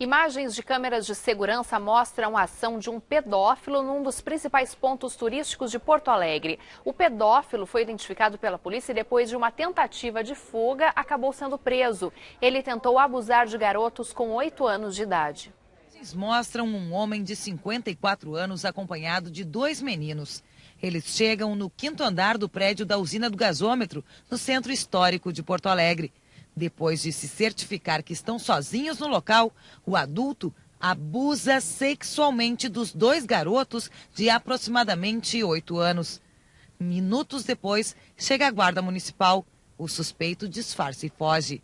Imagens de câmeras de segurança mostram a ação de um pedófilo num dos principais pontos turísticos de Porto Alegre. O pedófilo foi identificado pela polícia e depois de uma tentativa de fuga acabou sendo preso. Ele tentou abusar de garotos com 8 anos de idade. Mostram um homem de 54 anos acompanhado de dois meninos. Eles chegam no quinto andar do prédio da usina do gasômetro, no centro histórico de Porto Alegre. Depois de se certificar que estão sozinhos no local, o adulto abusa sexualmente dos dois garotos de aproximadamente oito anos. Minutos depois, chega a guarda municipal. O suspeito disfarça e foge.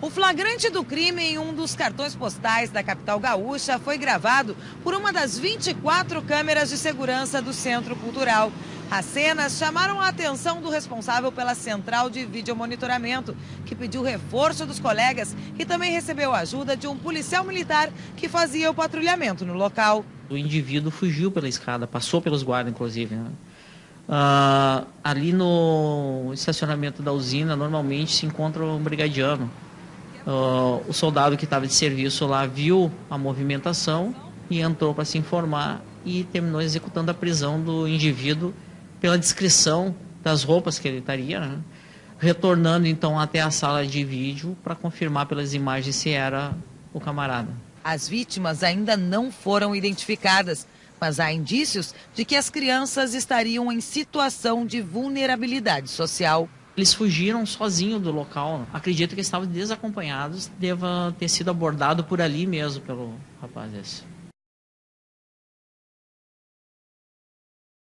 O flagrante do crime em um dos cartões postais da capital gaúcha foi gravado por uma das 24 câmeras de segurança do Centro Cultural. As cenas chamaram a atenção do responsável pela central de videomonitoramento, que pediu reforço dos colegas e também recebeu a ajuda de um policial militar que fazia o patrulhamento no local. O indivíduo fugiu pela escada, passou pelos guardas, inclusive. Né? Uh, ali no estacionamento da usina, normalmente se encontra um brigadiano. Uh, o soldado que estava de serviço lá viu a movimentação e entrou para se informar e terminou executando a prisão do indivíduo pela descrição das roupas que ele estaria, né? retornando então até a sala de vídeo para confirmar pelas imagens se era o camarada. As vítimas ainda não foram identificadas, mas há indícios de que as crianças estariam em situação de vulnerabilidade social. Eles fugiram sozinhos do local. Acredito que estavam desacompanhados, deva ter sido abordado por ali mesmo pelo rapaz esse.